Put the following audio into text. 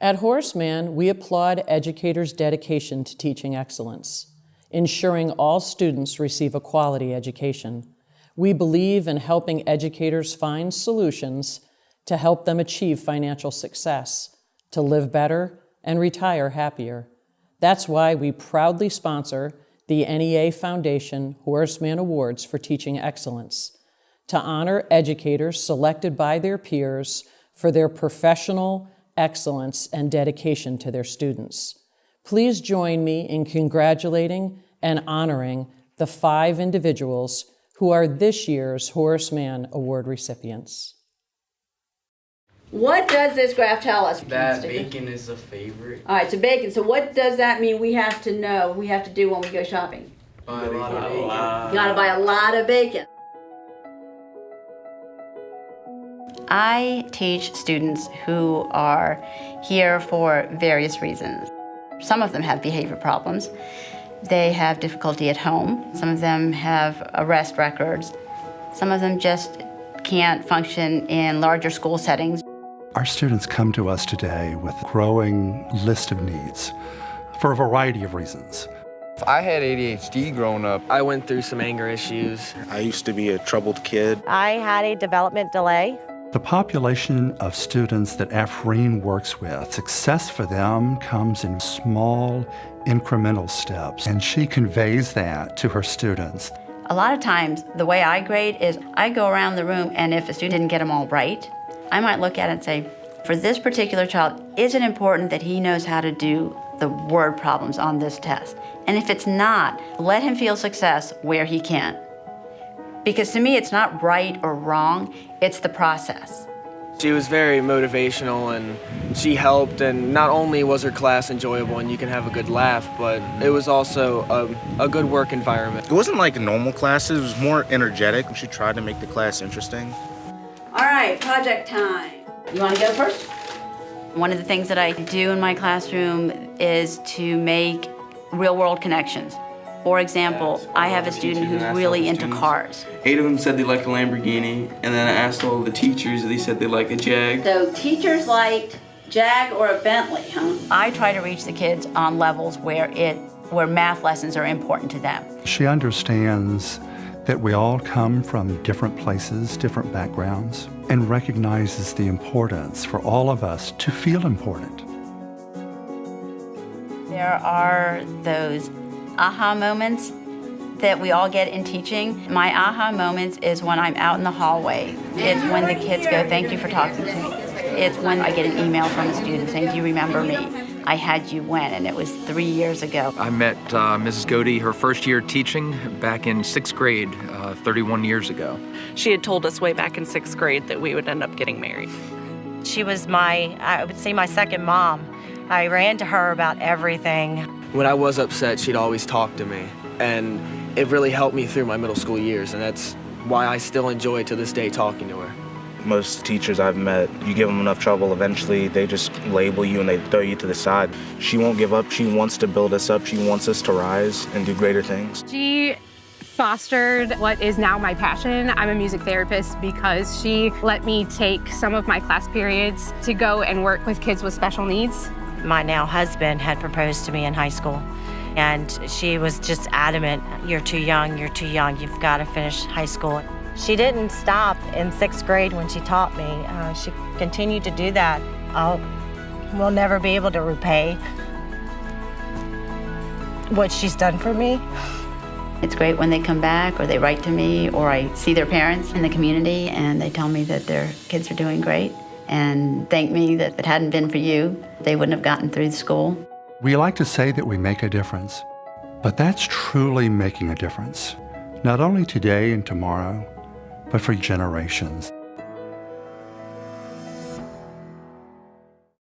At Horace Mann, we applaud educators' dedication to teaching excellence, ensuring all students receive a quality education. We believe in helping educators find solutions to help them achieve financial success, to live better, and retire happier. That's why we proudly sponsor the NEA Foundation Horace Mann Awards for Teaching Excellence to honor educators selected by their peers for their professional excellence and dedication to their students. Please join me in congratulating and honoring the five individuals who are this year's Horace Mann Award recipients. What does this graph tell us? That bacon is a favorite. All right, so bacon. So what does that mean we have to know, we have to do when we go shopping? Buy a lot of bacon. You gotta buy a lot of bacon. I teach students who are here for various reasons. Some of them have behavior problems. They have difficulty at home. Some of them have arrest records. Some of them just can't function in larger school settings. Our students come to us today with a growing list of needs for a variety of reasons. I had ADHD growing up. I went through some anger issues. I used to be a troubled kid. I had a development delay. The population of students that Afreen works with, success for them comes in small, incremental steps, and she conveys that to her students. A lot of times, the way I grade is I go around the room, and if a student didn't get them all right, I might look at it and say, for this particular child, is it important that he knows how to do the word problems on this test? And if it's not, let him feel success where he can. Because to me, it's not right or wrong, it's the process. She was very motivational and she helped and not only was her class enjoyable and you can have a good laugh, but it was also a, a good work environment. It wasn't like normal classes, it was more energetic. She tried to make the class interesting. All right, project time. You wanna go first? One of the things that I do in my classroom is to make real world connections. For example, I have a student who's really into cars. Eight of them said they like a Lamborghini, and then I asked all the teachers, they said they like a Jag. So teachers liked Jag or a Bentley, huh? I try to reach the kids on levels where it where math lessons are important to them. She understands that we all come from different places, different backgrounds, and recognizes the importance for all of us to feel important. There are those aha moments that we all get in teaching. My aha moments is when I'm out in the hallway. It's when the kids go, thank you for talking to me. It's when I get an email from a student saying, do you remember me? I had you when, and it was three years ago. I met uh, Mrs. Godey her first year teaching back in sixth grade, uh, 31 years ago. She had told us way back in sixth grade that we would end up getting married. She was my, I would say, my second mom. I ran to her about everything. When I was upset, she'd always talk to me. And it really helped me through my middle school years, and that's why I still enjoy to this day talking to her. Most teachers I've met, you give them enough trouble, eventually they just label you and they throw you to the side. She won't give up. She wants to build us up. She wants us to rise and do greater things. She fostered what is now my passion. I'm a music therapist because she let me take some of my class periods to go and work with kids with special needs. My now husband had proposed to me in high school, and she was just adamant, you're too young, you're too young, you've got to finish high school. She didn't stop in sixth grade when she taught me. Uh, she continued to do that. I'll, we'll never be able to repay what she's done for me. It's great when they come back or they write to me or I see their parents in the community and they tell me that their kids are doing great and thank me that if it hadn't been for you, they wouldn't have gotten through the school. We like to say that we make a difference, but that's truly making a difference, not only today and tomorrow, but for generations.